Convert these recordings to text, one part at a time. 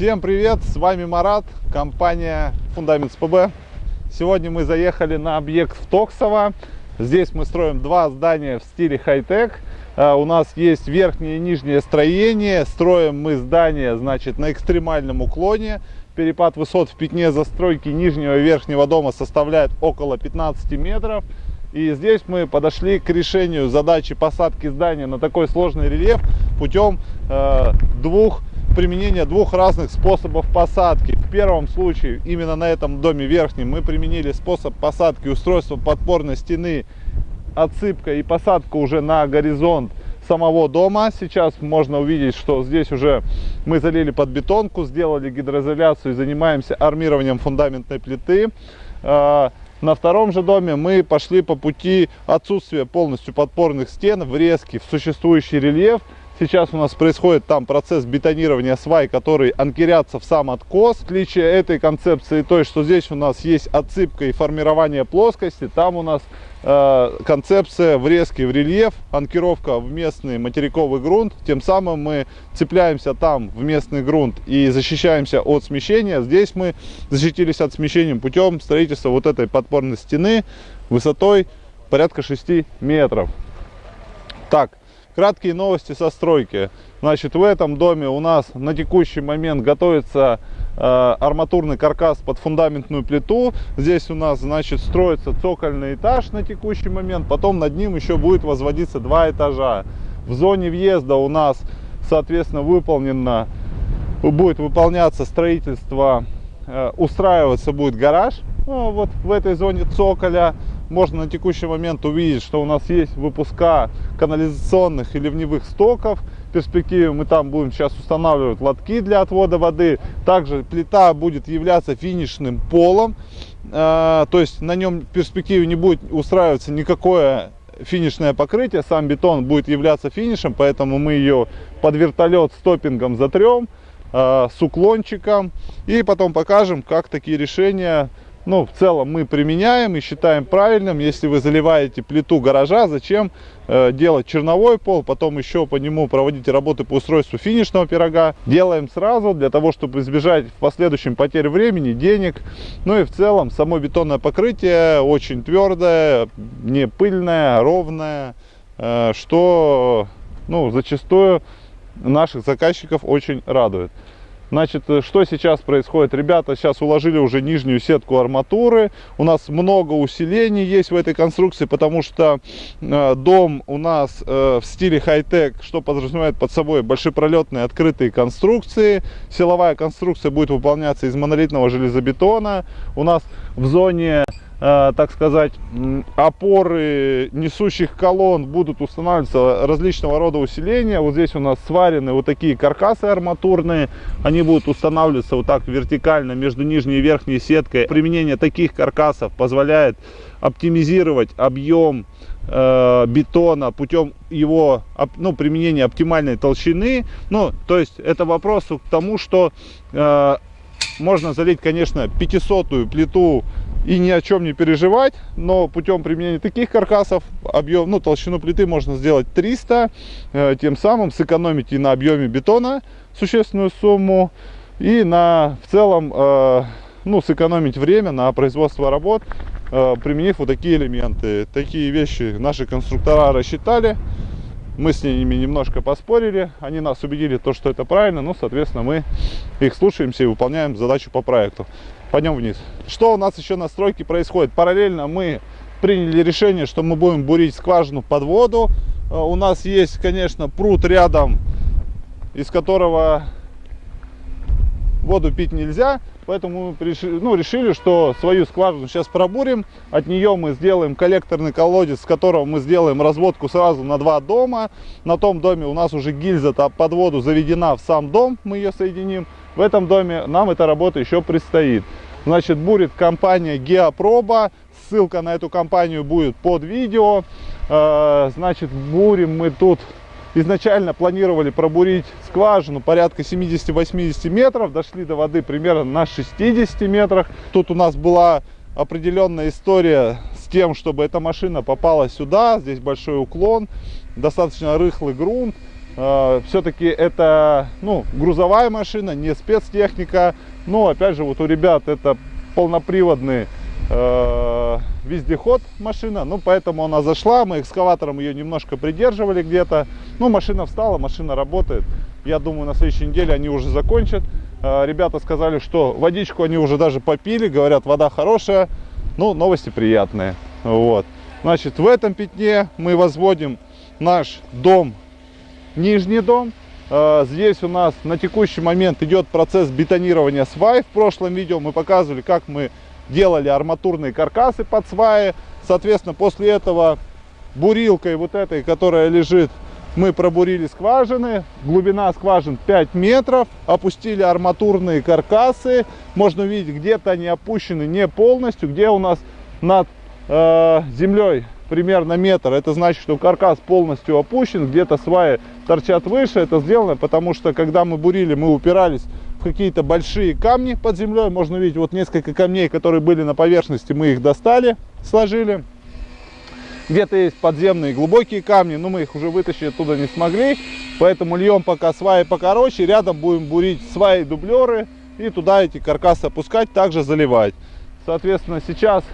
Всем привет, с вами Марат, компания Фундамент СПБ. Сегодня мы заехали на объект в Токсово. Здесь мы строим два здания в стиле хай-тек. А, у нас есть верхнее и нижнее строение. Строим мы здание, значит, на экстремальном уклоне. Перепад высот в пятне застройки нижнего и верхнего дома составляет около 15 метров. И здесь мы подошли к решению задачи посадки здания на такой сложный рельеф путем э, двух применения двух разных способов посадки. В первом случае, именно на этом доме верхнем, мы применили способ посадки устройства подпорной стены, отсыпка и посадка уже на горизонт самого дома. Сейчас можно увидеть, что здесь уже мы залили под бетонку, сделали гидроизоляцию и занимаемся армированием фундаментной плиты. А, на втором же доме мы пошли по пути отсутствия полностью подпорных стен, врезки в существующий рельеф. Сейчас у нас происходит там процесс бетонирования свай, который анкерятся в сам откос. Отличие этой концепции той, что здесь у нас есть отсыпка и формирование плоскости. Там у нас э, концепция врезки в рельеф, анкировка в местный материковый грунт. Тем самым мы цепляемся там в местный грунт и защищаемся от смещения. Здесь мы защитились от смещения путем строительства вот этой подпорной стены высотой порядка 6 метров. Так, Краткие новости со стройки. Значит, в этом доме у нас на текущий момент готовится э, арматурный каркас под фундаментную плиту. Здесь у нас, значит, строится цокольный этаж на текущий момент. Потом над ним еще будет возводиться два этажа. В зоне въезда у нас, соответственно, выполнено, будет выполняться строительство, э, устраиваться будет гараж. Ну, вот в этой зоне цоколя можно на текущий момент увидеть, что у нас есть выпуска канализационных и ливневых стоков. В перспективе мы там будем сейчас устанавливать лотки для отвода воды. Также плита будет являться финишным полом. А, то есть на нем в перспективе не будет устраиваться никакое финишное покрытие. Сам бетон будет являться финишем, поэтому мы ее под вертолет стоппингом затрем а, с уклончиком. И потом покажем, как такие решения ну, в целом мы применяем и считаем правильным. Если вы заливаете плиту гаража, зачем э, делать черновой пол, потом еще по нему проводить работы по устройству финишного пирога. Делаем сразу для того, чтобы избежать в последующем потери времени, денег. Ну и в целом само бетонное покрытие очень твердое, не пыльное, ровное, э, что ну, зачастую наших заказчиков очень радует. Значит, э, что сейчас происходит? Ребята сейчас уложили уже нижнюю сетку арматуры. У нас много усилений есть в этой конструкции, потому что э, дом у нас э, в стиле хай-тек, что подразумевает под собой большепролетные открытые конструкции. Силовая конструкция будет выполняться из монолитного железобетона. У нас в зоне так сказать, опоры несущих колонн будут устанавливаться различного рода усиления. Вот здесь у нас сварены вот такие каркасы арматурные. Они будут устанавливаться вот так вертикально между нижней и верхней сеткой. Применение таких каркасов позволяет оптимизировать объем э, бетона путем его ну, применения оптимальной толщины. Ну, то есть это вопрос к тому, что э, можно залить, конечно, 500-ю плиту и ни о чем не переживать, но путем применения таких каркасов объем, ну, толщину плиты можно сделать 300, э, тем самым сэкономить и на объеме бетона существенную сумму, и на, в целом, э, ну, сэкономить время на производство работ, э, применив вот такие элементы. Такие вещи наши конструктора рассчитали, мы с ними немножко поспорили, они нас убедили, то, что это правильно, ну, соответственно, мы их слушаемся и выполняем задачу по проекту. Пойдем вниз. Что у нас еще на стройке происходит? Параллельно мы приняли решение, что мы будем бурить скважину под воду. Э, у нас есть, конечно, пруд рядом, из которого воду пить нельзя. Поэтому ну, решили, что свою скважину сейчас пробурим. От нее мы сделаем коллекторный колодец, с которого мы сделаем разводку сразу на два дома. На том доме у нас уже гильза под воду заведена в сам дом. Мы ее соединим. В этом доме нам эта работа еще предстоит. Значит, бурит компания Геопроба. Ссылка на эту компанию будет под видео. Э, значит, бурим мы тут изначально планировали пробурить скважину порядка 70-80 метров, дошли до воды примерно на 60 метрах. Тут у нас была определенная история с тем, чтобы эта машина попала сюда, здесь большой уклон, достаточно рыхлый грунт. Э, Все-таки это ну, грузовая машина, не спецтехника. Но опять же, вот у ребят это полноприводный э, вездеход машина. Ну, поэтому она зашла. Мы экскаватором ее немножко придерживали где-то. Ну, машина встала, машина работает. Я думаю, на следующей неделе они уже закончат. Э, ребята сказали, что водичку они уже даже попили. Говорят, вода хорошая. Ну, новости приятные. Вот. Значит, в этом пятне мы возводим наш дом, нижний дом. Э, Здесь у нас на текущий момент идет процесс бетонирования свай. В прошлом видео мы показывали, как мы делали арматурные каркасы под сваи. Соответственно, после этого бурилкой вот этой, которая лежит, мы пробурили скважины. Глубина скважин 5 метров. Опустили арматурные каркасы. Можно увидеть, где-то они опущены не полностью, где у нас над э, землей примерно метр. Это значит, что каркас полностью опущен, где-то сваи торчат выше. Это сделано, потому что когда мы бурили, мы упирались какие-то большие камни под землей. Можно увидеть вот несколько камней, которые были на поверхности, мы их достали, сложили. Где-то есть подземные глубокие камни, но мы их уже вытащить оттуда не смогли. Поэтому льем пока сваи покороче. Рядом будем бурить сваи дублеры и туда эти каркасы опускать, также заливать. Соответственно, сейчас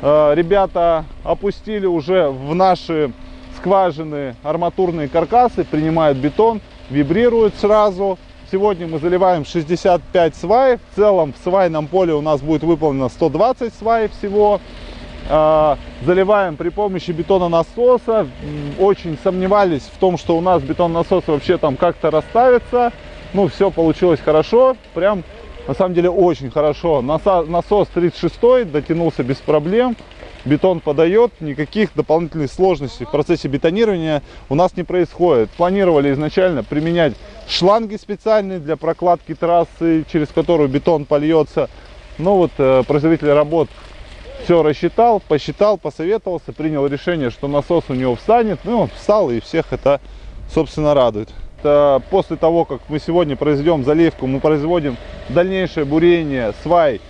э, ребята опустили уже в наши скважины арматурные каркасы, принимают бетон, вибрируют сразу. Сегодня мы заливаем 65 свай. В целом в свайном поле у нас будет выполнено 120 свай всего. А, заливаем при помощи бетононасоса. Очень сомневались в том, что у нас бетононасос вообще там как-то расставится. Ну, все получилось хорошо. Прям, на самом деле, очень хорошо. Насос 36 дотянулся без проблем. Бетон подает, никаких дополнительных сложностей в процессе бетонирования у нас не происходит. Планировали изначально применять шланги специальные для прокладки трассы, через которую бетон польется. Но вот э, производитель работ все рассчитал, посчитал, посоветовался, принял решение, что насос у него встанет. Ну, он встал, и всех это, собственно, радует. Это после того, как мы сегодня произведем заливку, мы производим дальнейшее бурение свай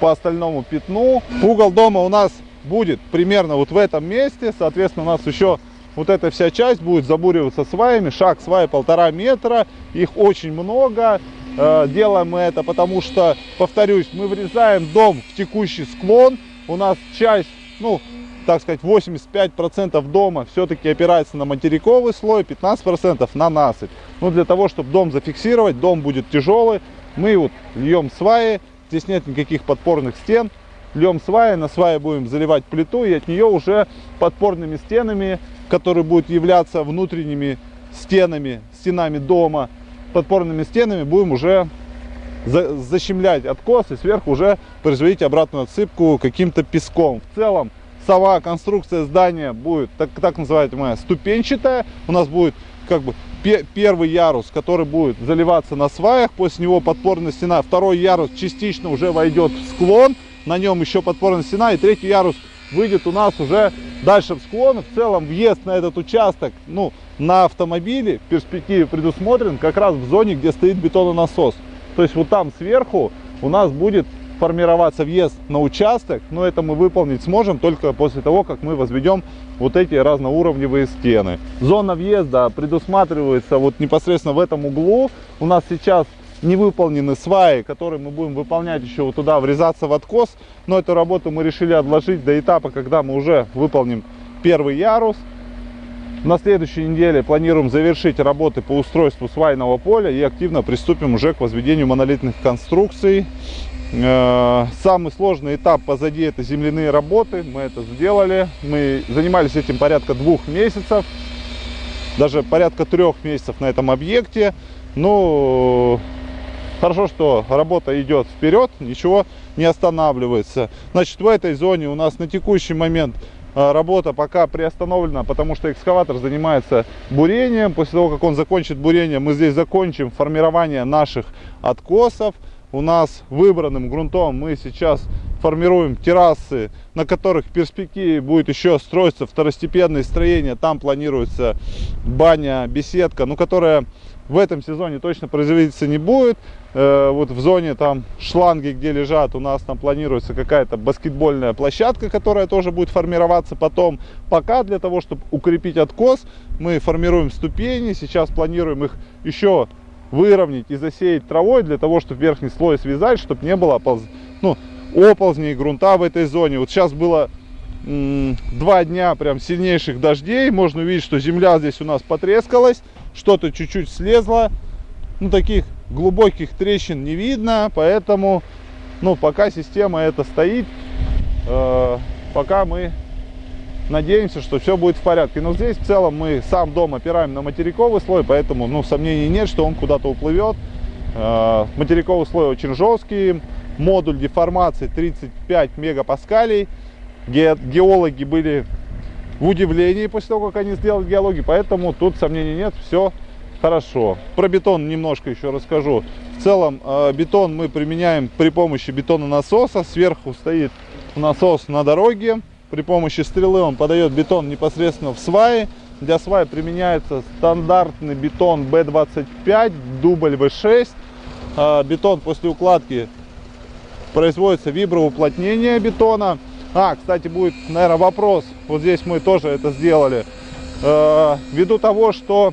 по остальному пятну. Угол дома у нас будет примерно вот в этом месте. Соответственно, у нас еще вот эта вся часть будет забуриваться сваями. Шаг свай полтора метра. Их очень много. Э, делаем мы это потому что, повторюсь, мы врезаем дом в текущий склон у нас часть, ну, так сказать, 85% дома все-таки опирается на материковый слой, 15% на насыпь. Ну, для того, чтобы дом зафиксировать, дом будет тяжелый, мы вот льем сваи, здесь нет никаких подпорных стен, льем сваи, на сваи будем заливать плиту, и от нее уже подпорными стенами, которые будут являться внутренними стенами, стенами дома, подпорными стенами будем уже за, защемлять откос и сверху уже производить обратную отсыпку каким-то песком. В целом сама конструкция здания будет так, так называемая ступенчатая. У нас будет как бы первый ярус, который будет заливаться на сваях, после него подпорная стена. Второй ярус частично уже войдет в склон, на нем еще подпорная стена. И третий ярус выйдет у нас уже дальше в склон. В целом въезд на этот участок, ну, на автомобиле в перспективе предусмотрен как раз в зоне, где стоит бетононасос. То есть вот там сверху у нас будет формироваться въезд на участок, но это мы выполнить сможем только после того, как мы возведем вот эти разноуровневые стены. Зона въезда предусматривается вот непосредственно в этом углу. У нас сейчас не выполнены сваи, которые мы будем выполнять еще вот туда, врезаться в откос. Но эту работу мы решили отложить до этапа, когда мы уже выполним первый ярус. На следующей неделе планируем завершить работы по устройству свайного поля и активно приступим уже к возведению монолитных конструкций. Э, самый сложный этап позади это земляные работы. Мы это сделали. Мы занимались этим порядка двух месяцев. Даже порядка трех месяцев на этом объекте. Ну, хорошо, что работа идет вперед, ничего не останавливается. Значит, в этой зоне у нас на текущий момент а, работа пока приостановлена, потому что экскаватор занимается бурением. После того, как он закончит бурение, мы здесь закончим формирование наших откосов. У нас выбранным грунтом мы сейчас формируем террасы, на которых в перспективе будет еще строиться второстепенное строение. Там планируется баня, беседка, ну, которая в этом сезоне точно производиться не будет. Э, вот в зоне там шланги, где лежат, у нас там планируется какая-то баскетбольная площадка, которая тоже будет формироваться потом. Пока для того, чтобы укрепить откос, мы формируем ступени. Сейчас планируем их еще выровнять и засеять травой, для того, чтобы верхний слой связать, чтобы не было ополз... ну, оползней грунта в этой зоне. Вот сейчас было два дня прям сильнейших дождей. Можно увидеть, что земля здесь у нас потрескалась, что-то чуть-чуть слезло. Ну, таких глубоких трещин не видно, поэтому, ну, пока система эта стоит, э, пока мы надеемся, что все будет в порядке. Но здесь в целом мы сам дом опираем на материковый слой, поэтому, ну, сомнений нет, что он куда-то уплывет. Э, материковый слой очень жесткий, модуль деформации 35 мегапаскалей ге геологи были в удивлении после того, как они сделали геологию, поэтому тут сомнений нет, все хорошо. Про бетон немножко еще расскажу. В целом э, бетон мы применяем при помощи бетононасоса, сверху стоит насос на дороге, при помощи стрелы он подает бетон непосредственно в сваи. Для сваи применяется стандартный бетон B25, дубль V6. Э, бетон после укладки производится виброуплотнение бетона. А, кстати, будет, наверное, вопрос. Вот здесь мы тоже это сделали. Э, ввиду того, что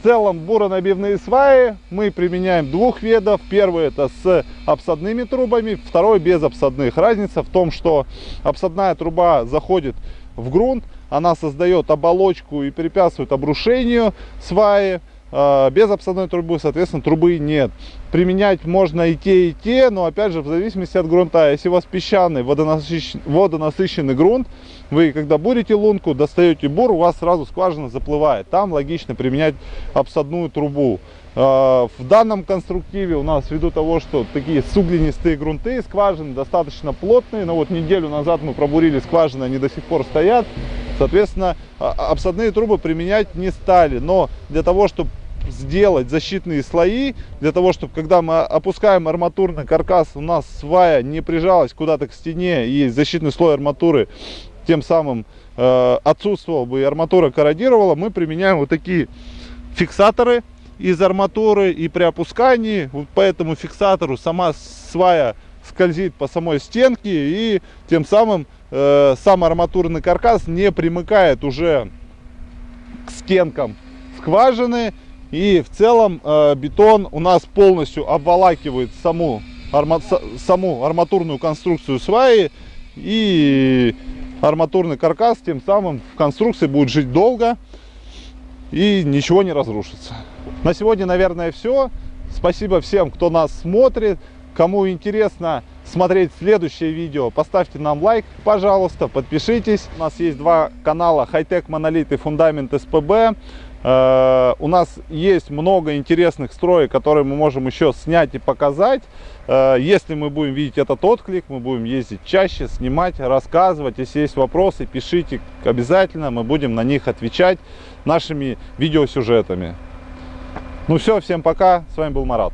в целом буронабивные сваи мы применяем двух видов. Первый это с обсадными трубами, второй без обсадных. Разница в том, что обсадная труба заходит в грунт, она создает оболочку и препятствует обрушению сваи. А, без обсадной трубы, соответственно, трубы нет. Применять можно и те, и те, но опять же в зависимости от грунта. Если у вас песчаный, водонасыщенный, водонасыщенный грунт, вы когда бурите лунку, достаете бур, у вас сразу скважина заплывает. Там логично применять обсадную трубу. А, в данном конструктиве у нас ввиду того, что такие суглинистые грунты, скважины достаточно плотные, но вот неделю назад мы пробурили скважины, они до сих пор стоят. Соответственно, а, обсадные трубы применять не стали, но для того, чтобы сделать защитные слои, для того, чтобы когда мы опускаем арматурный каркас, у нас свая не прижалась куда-то к стене и защитный слой арматуры тем самым э, отсутствовал бы и арматура корродировала, мы применяем вот такие фиксаторы из арматуры и при опускании вот по этому фиксатору сама свая скользит по самой стенке и тем самым э, сам арматурный каркас не примыкает уже к стенкам скважины и в целом э, бетон у нас полностью обволакивает саму, арма, саму арматурную конструкцию сваи. И арматурный каркас тем самым в конструкции будет жить долго и ничего не разрушится. На сегодня, наверное, все. Спасибо всем, кто нас смотрит. Кому интересно смотреть следующее видео, поставьте нам лайк, пожалуйста, подпишитесь. У нас есть два канала Hightech Monolith и Фундамент СПБ. Э, у нас есть много интересных строек, которые мы можем еще снять и показать. Э, если мы будем видеть этот отклик, мы будем ездить чаще, снимать, рассказывать. Если есть вопросы, пишите обязательно, мы будем на них отвечать нашими видеосюжетами. Ну все, всем пока, с вами был Марат.